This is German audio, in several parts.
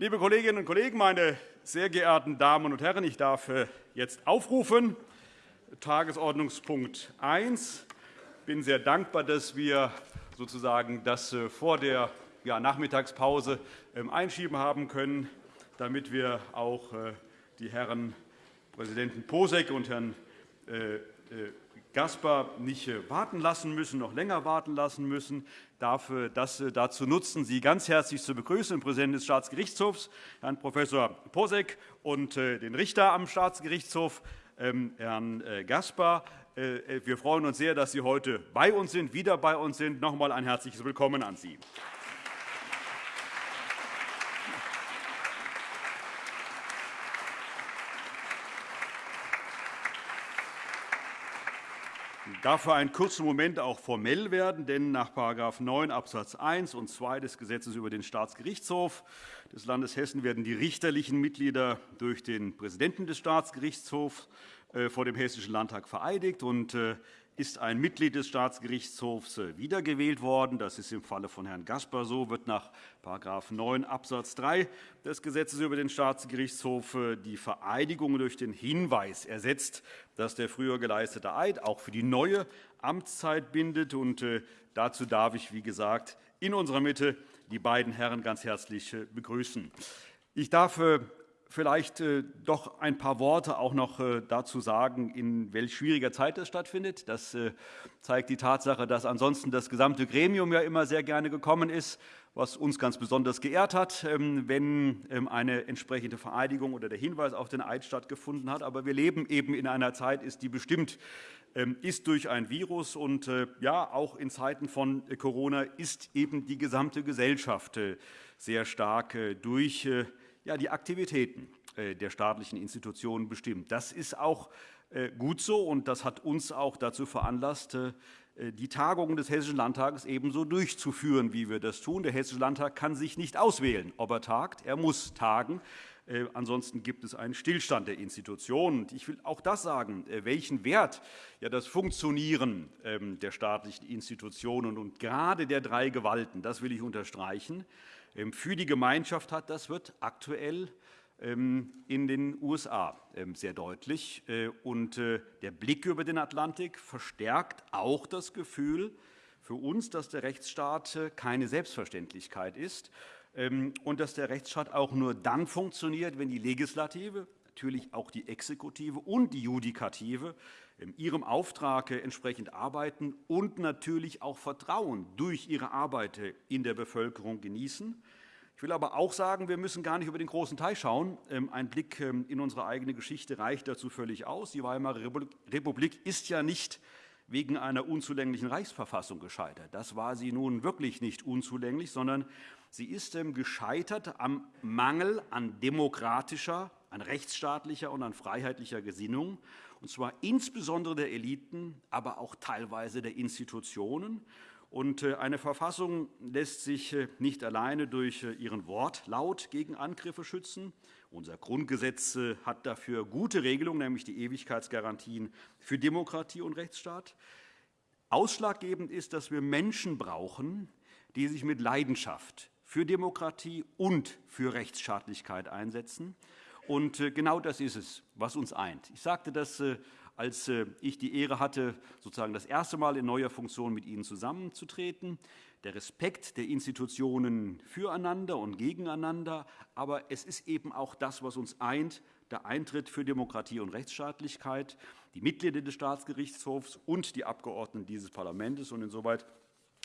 Liebe Kolleginnen und Kollegen, meine sehr geehrten Damen und Herren, ich darf äh, jetzt aufrufen. Tagesordnungspunkt 1. Ich bin sehr dankbar, dass wir sozusagen das äh, vor der Nachmittagspause ähm, einschieben haben können, damit wir auch äh, die Herren Präsidenten Posek und Herrn Gaspar nicht warten lassen müssen, noch länger warten lassen müssen, darf das dazu nutzen, Sie ganz herzlich zu begrüßen, den Präsidenten des Staatsgerichtshofs, Herrn Prof. Posek, und äh, den Richter am Staatsgerichtshof, ähm, Herrn äh, Gaspar. Äh, wir freuen uns sehr, dass Sie heute bei uns sind, wieder bei uns sind. Noch einmal ein herzliches Willkommen an Sie. Darf für einen kurzen Moment auch formell werden, denn nach § 9 Abs. 1 und 2 des Gesetzes über den Staatsgerichtshof des Landes Hessen werden die richterlichen Mitglieder durch den Präsidenten des Staatsgerichtshofs vor dem Hessischen Landtag vereidigt. Äh, ist ein Mitglied des Staatsgerichtshofs äh, wiedergewählt worden. Das ist im Falle von Herrn Gaspar so, wird nach § 9 Abs. 3 des Gesetzes über den Staatsgerichtshof äh, die Vereidigung durch den Hinweis ersetzt, dass der früher geleistete Eid auch für die neue Amtszeit bindet. Äh, dazu darf ich, wie gesagt, in unserer Mitte die beiden Herren ganz herzlich begrüßen. Ich darf vielleicht äh, doch ein paar Worte auch noch äh, dazu sagen, in welch schwieriger Zeit das stattfindet. Das äh, zeigt die Tatsache, dass ansonsten das gesamte Gremium ja immer sehr gerne gekommen ist, was uns ganz besonders geehrt hat, ähm, wenn ähm, eine entsprechende Vereidigung oder der Hinweis auf den Eid stattgefunden hat. Aber wir leben eben in einer Zeit, die bestimmt ähm, ist durch ein Virus und ja, auch in Zeiten von Corona ist eben die gesamte Gesellschaft sehr stark durch ja, die Aktivitäten äh, der staatlichen Institutionen bestimmt. Das ist auch äh, gut so, und das hat uns auch dazu veranlasst, äh, die Tagungen des Hessischen Landtages ebenso durchzuführen, wie wir das tun. Der Hessische Landtag kann sich nicht auswählen, ob er tagt. Er muss tagen. Ansonsten gibt es einen Stillstand der Institutionen. Ich will auch das sagen, welchen Wert das Funktionieren ähm, der staatlichen Institutionen und gerade der drei Gewalten, das will ich unterstreichen, für die Gemeinschaft hat, das wird aktuell ähm, in den USA ähm, sehr deutlich. Äh, und äh, der Blick über den Atlantik verstärkt auch das Gefühl für uns, dass der Rechtsstaat äh, keine Selbstverständlichkeit ist und dass der Rechtsstaat auch nur dann funktioniert, wenn die Legislative, natürlich auch die Exekutive und die Judikative ihrem Auftrag entsprechend arbeiten und natürlich auch Vertrauen durch ihre Arbeit in der Bevölkerung genießen. Ich will aber auch sagen, wir müssen gar nicht über den großen Teil schauen. Ähm, ein Blick ähm, in unsere eigene Geschichte reicht dazu völlig aus. Die Weimarer Republik ist ja nicht wegen einer unzulänglichen Reichsverfassung gescheitert. Das war sie nun wirklich nicht unzulänglich, sondern sie ist ähm, gescheitert am Mangel an demokratischer, an rechtsstaatlicher und an freiheitlicher Gesinnung und zwar insbesondere der Eliten, aber auch teilweise der Institutionen. Und äh, eine Verfassung lässt sich äh, nicht alleine durch äh, ihren Wortlaut gegen Angriffe schützen. Unser Grundgesetz hat dafür gute Regelungen, nämlich die Ewigkeitsgarantien für Demokratie und Rechtsstaat. Ausschlaggebend ist, dass wir Menschen brauchen, die sich mit Leidenschaft für Demokratie und für Rechtsstaatlichkeit einsetzen. Und äh, genau das ist es, was uns eint. Ich sagte das, äh, als äh, ich die Ehre hatte, sozusagen das erste Mal in neuer Funktion mit Ihnen zusammenzutreten. Der Respekt der Institutionen füreinander und gegeneinander. Aber es ist eben auch das, was uns eint, der Eintritt für Demokratie und Rechtsstaatlichkeit, die Mitglieder des Staatsgerichtshofs und die Abgeordneten dieses Parlaments. insoweit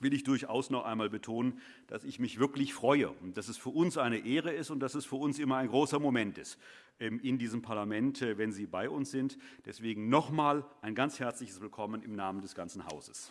will ich durchaus noch einmal betonen, dass ich mich wirklich freue und dass es für uns eine Ehre ist und dass es für uns immer ein großer Moment ist ähm, in diesem Parlament, äh, wenn Sie bei uns sind. Deswegen noch einmal ein ganz herzliches Willkommen im Namen des ganzen Hauses.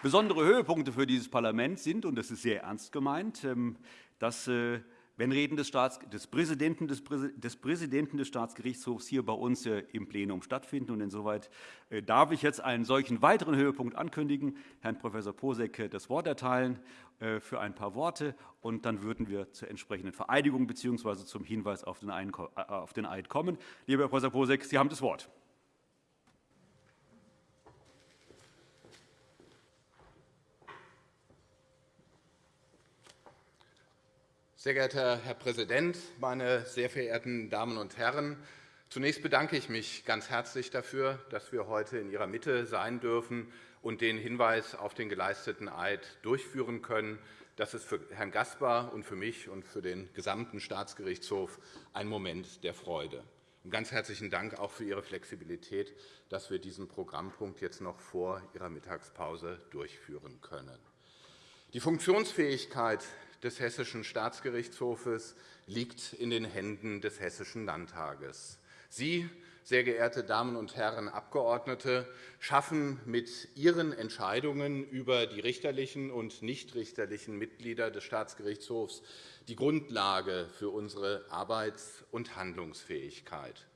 Besondere Höhepunkte für dieses Parlament sind, und das ist sehr ernst gemeint, ähm, dass äh, wenn Reden des, Staats, des, Präsidenten, des, des, Präsidenten des Staatsgerichtshofs hier bei uns äh, im Plenum stattfinden. Und insoweit äh, darf ich jetzt einen solchen weiteren Höhepunkt ankündigen, Herrn Prof. Posek äh, das Wort erteilen für ein paar Worte. Und dann würden wir zur entsprechenden Vereidigung bzw. zum Hinweis auf den Eid kommen. Lieber Herr Prof. Posek, Sie haben das Wort. Sehr geehrter Herr Präsident, meine sehr verehrten Damen und Herren! Zunächst bedanke ich mich ganz herzlich dafür, dass wir heute in Ihrer Mitte sein dürfen und den Hinweis auf den geleisteten Eid durchführen können. Das ist für Herrn Gaspar und für mich und für den gesamten Staatsgerichtshof ein Moment der Freude. Und ganz herzlichen Dank auch für Ihre Flexibilität, dass wir diesen Programmpunkt jetzt noch vor Ihrer Mittagspause durchführen können. Die Funktionsfähigkeit des Hessischen Staatsgerichtshofes liegt in den Händen des Hessischen Landtages. Sie, sehr geehrte Damen und Herren Abgeordnete, schaffen mit Ihren Entscheidungen über die richterlichen und nichtrichterlichen Mitglieder des Staatsgerichtshofs die Grundlage für unsere Arbeits- und Handlungsfähigkeit.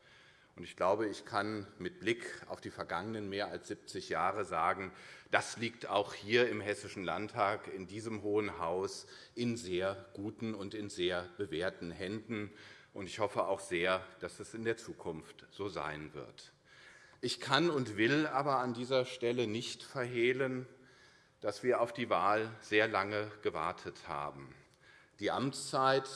Ich glaube, ich kann mit Blick auf die vergangenen mehr als 70 Jahre sagen, das liegt auch hier im Hessischen Landtag, in diesem Hohen Haus, in sehr guten und in sehr bewährten Händen. Ich hoffe auch sehr, dass es in der Zukunft so sein wird. Ich kann und will aber an dieser Stelle nicht verhehlen, dass wir auf die Wahl sehr lange gewartet haben. Die Amtszeit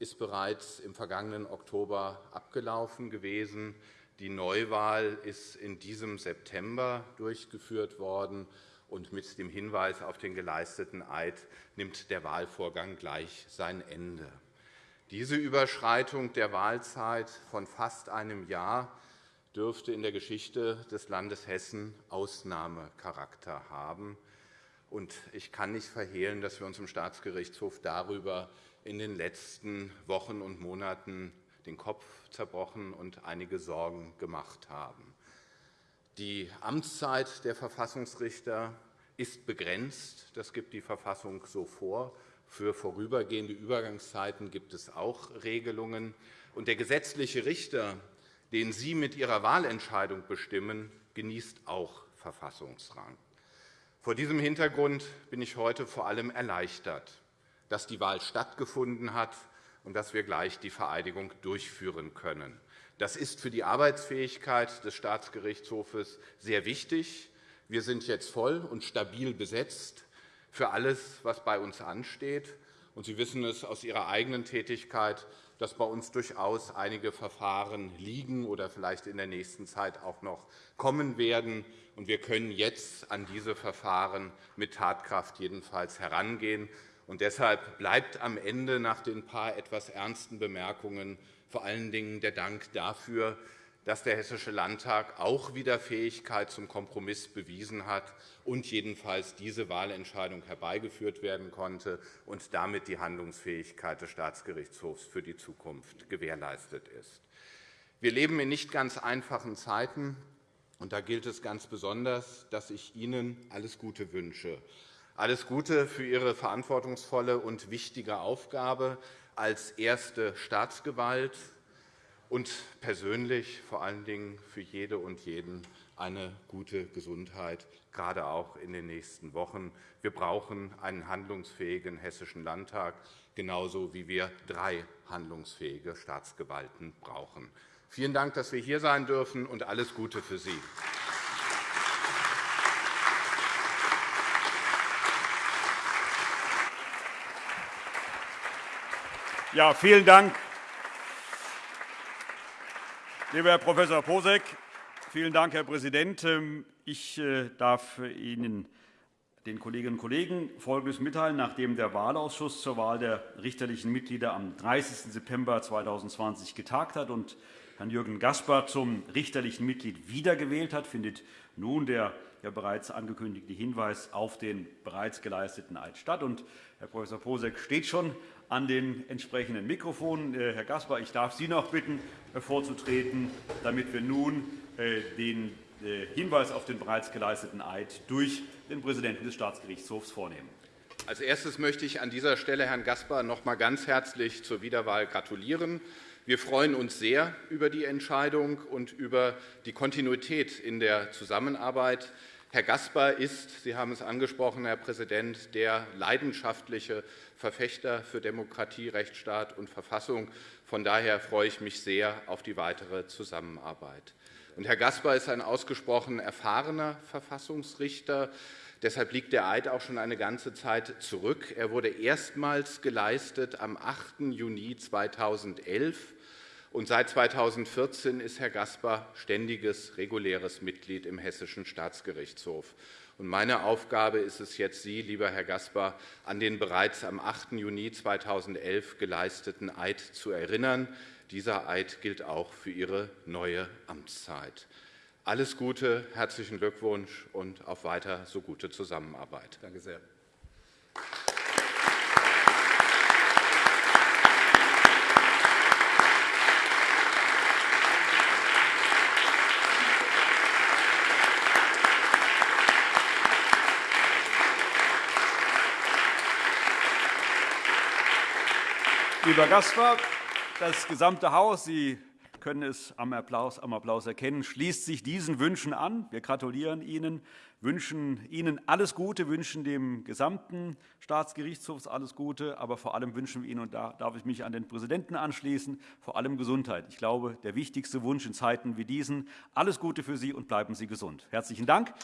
ist bereits im vergangenen Oktober abgelaufen gewesen. Die Neuwahl ist in diesem September durchgeführt worden. Und mit dem Hinweis auf den geleisteten Eid nimmt der Wahlvorgang gleich sein Ende. Diese Überschreitung der Wahlzeit von fast einem Jahr dürfte in der Geschichte des Landes Hessen Ausnahmecharakter haben. Ich kann nicht verhehlen, dass wir uns im Staatsgerichtshof darüber in den letzten Wochen und Monaten den Kopf zerbrochen und einige Sorgen gemacht haben. Die Amtszeit der Verfassungsrichter ist begrenzt. Das gibt die Verfassung so vor. Für vorübergehende Übergangszeiten gibt es auch Regelungen. Und der gesetzliche Richter, den Sie mit Ihrer Wahlentscheidung bestimmen, genießt auch Verfassungsrang. Vor diesem Hintergrund bin ich heute vor allem erleichtert, dass die Wahl stattgefunden hat und dass wir gleich die Vereidigung durchführen können. Das ist für die Arbeitsfähigkeit des Staatsgerichtshofes sehr wichtig. Wir sind jetzt voll und stabil besetzt für alles, was bei uns ansteht. Sie wissen es aus Ihrer eigenen Tätigkeit, dass bei uns durchaus einige Verfahren liegen oder vielleicht in der nächsten Zeit auch noch kommen werden. Wir können jetzt an diese Verfahren mit Tatkraft jedenfalls herangehen. Und deshalb bleibt am Ende nach den paar etwas ernsten Bemerkungen vor allen Dingen der Dank dafür, dass der Hessische Landtag auch wieder Fähigkeit zum Kompromiss bewiesen hat und jedenfalls diese Wahlentscheidung herbeigeführt werden konnte und damit die Handlungsfähigkeit des Staatsgerichtshofs für die Zukunft gewährleistet ist. Wir leben in nicht ganz einfachen Zeiten, und da gilt es ganz besonders, dass ich Ihnen alles Gute wünsche. Alles Gute für Ihre verantwortungsvolle und wichtige Aufgabe als erste Staatsgewalt und persönlich vor allen Dingen für jede und jeden eine gute Gesundheit, gerade auch in den nächsten Wochen. Wir brauchen einen handlungsfähigen Hessischen Landtag, genauso wie wir drei handlungsfähige Staatsgewalten brauchen. Vielen Dank, dass wir hier sein dürfen, und alles Gute für Sie. Ja, vielen Dank, lieber Herr Prof. Posek. Vielen Dank, Herr Präsident. Ähm, ich äh, darf Ihnen den Kolleginnen und Kollegen Folgendes mitteilen. Nachdem der Wahlausschuss zur Wahl der richterlichen Mitglieder am 30. September 2020 getagt hat und Herrn Jürgen Gaspar zum richterlichen Mitglied wiedergewählt hat, findet nun der ja bereits angekündigte Hinweis auf den bereits geleisteten Eid statt. Herr Prof. Posek steht schon an den entsprechenden Mikrofonen. Äh, Herr Gaspar, ich darf Sie noch bitten, vorzutreten, damit wir nun äh, den äh, Hinweis auf den bereits geleisteten Eid durch den Präsidenten des Staatsgerichtshofs vornehmen. Als erstes möchte ich an dieser Stelle Herrn Gaspar noch einmal ganz herzlich zur Wiederwahl gratulieren. Wir freuen uns sehr über die Entscheidung und über die Kontinuität in der Zusammenarbeit. Herr Gaspar ist, Sie haben es angesprochen, Herr Präsident, der leidenschaftliche Verfechter für Demokratie, Rechtsstaat und Verfassung. Von daher freue ich mich sehr auf die weitere Zusammenarbeit. Und Herr Gaspar ist ein ausgesprochen erfahrener Verfassungsrichter. Deshalb liegt der Eid auch schon eine ganze Zeit zurück. Er wurde erstmals geleistet am 8. Juni 2011 und seit 2014 ist Herr Gaspar ständiges, reguläres Mitglied im Hessischen Staatsgerichtshof. Und meine Aufgabe ist es jetzt, Sie, lieber Herr Gaspar, an den bereits am 8. Juni 2011 geleisteten Eid zu erinnern. Dieser Eid gilt auch für Ihre neue Amtszeit. Alles Gute, herzlichen Glückwunsch und auf weiter so gute Zusammenarbeit. Danke sehr. Lieber Gaspar, das gesamte Haus, Sie können es am Applaus, am Applaus erkennen, schließt sich diesen Wünschen an. Wir gratulieren Ihnen, wünschen Ihnen alles Gute, wünschen dem gesamten Staatsgerichtshof alles Gute, aber vor allem wünschen wir Ihnen, und da darf ich mich an den Präsidenten anschließen, vor allem Gesundheit. Ich glaube, der wichtigste Wunsch in Zeiten wie diesen. Alles Gute für Sie und bleiben Sie gesund. Herzlichen Dank.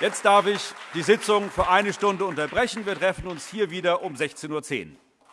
Jetzt darf ich die Sitzung für eine Stunde unterbrechen. Wir treffen uns hier wieder um 16.10 Uhr.